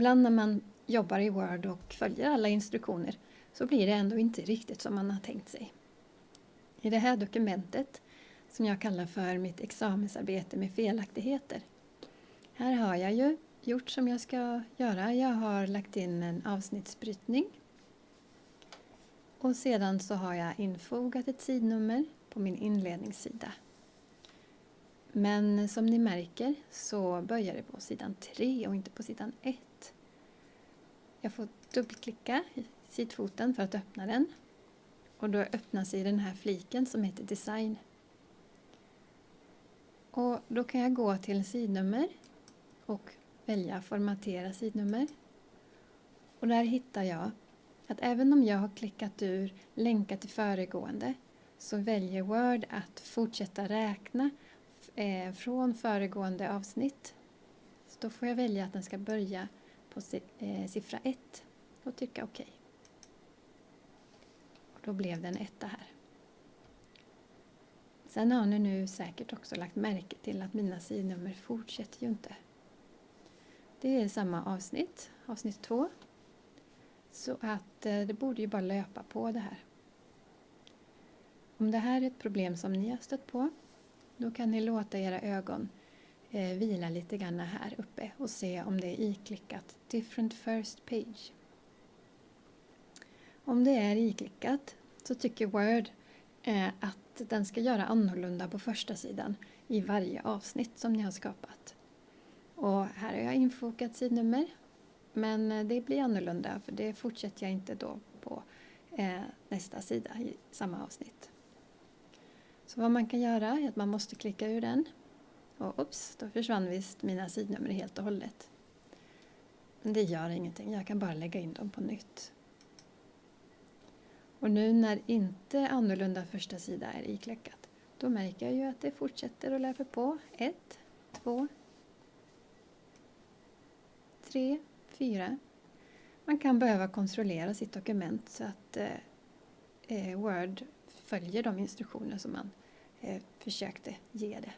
ibland när man jobbar i Word och följer alla instruktioner så blir det ändå inte riktigt som man har tänkt sig. I det här dokumentet, som jag kallar för mitt examensarbete med felaktigheter, här har jag ju gjort som jag ska göra. Jag har lagt in en avsnittsbrytning och sedan så har jag infogat ett sidnummer på min inledningssida. Men som ni märker så börjar det på sidan 3 och inte på sidan 1. Jag får dubbelklicka i sidfoten för att öppna den. Och då öppnas i den här fliken som heter Design. Och då kan jag gå till sidnummer och välja Formatera sidnummer. Och där hittar jag att även om jag har klickat ur Länka till föregående så väljer Word att fortsätta räkna eh, från föregående avsnitt. Så då får jag välja att den ska börja på eh, siffra 1 och trycka OK. Och då blev det en etta här. Sen har ni nu säkert också lagt märke till att mina sidnummer fortsätter ju inte. Det är samma avsnitt, avsnitt 2. Så att eh, det borde ju bara löpa på det här. Om det här är ett problem som ni har stött på, då kan ni låta era ögon eh, vila lite grann här uppe och se om det är iklickat Different First Page. Om det är iklickat så tycker Word eh, att den ska göra annorlunda på första sidan i varje avsnitt som ni har skapat. Och här har jag infogat sidnummer men eh, det blir annorlunda för det fortsätter jag inte då på eh, nästa sida i samma avsnitt. Så vad man kan göra är att man måste klicka ur den och ups, då försvann visst mina sidnummer helt och hållet. Men det gör ingenting, jag kan bara lägga in dem på nytt. Och nu när inte annorlunda första sida är ikläckat, då märker jag ju att det fortsätter att löpa på. Ett, två, tre, fyra. Man kan behöva kontrollera sitt dokument så att eh, Eh, Word följer de instruktioner som man eh, försökte ge det.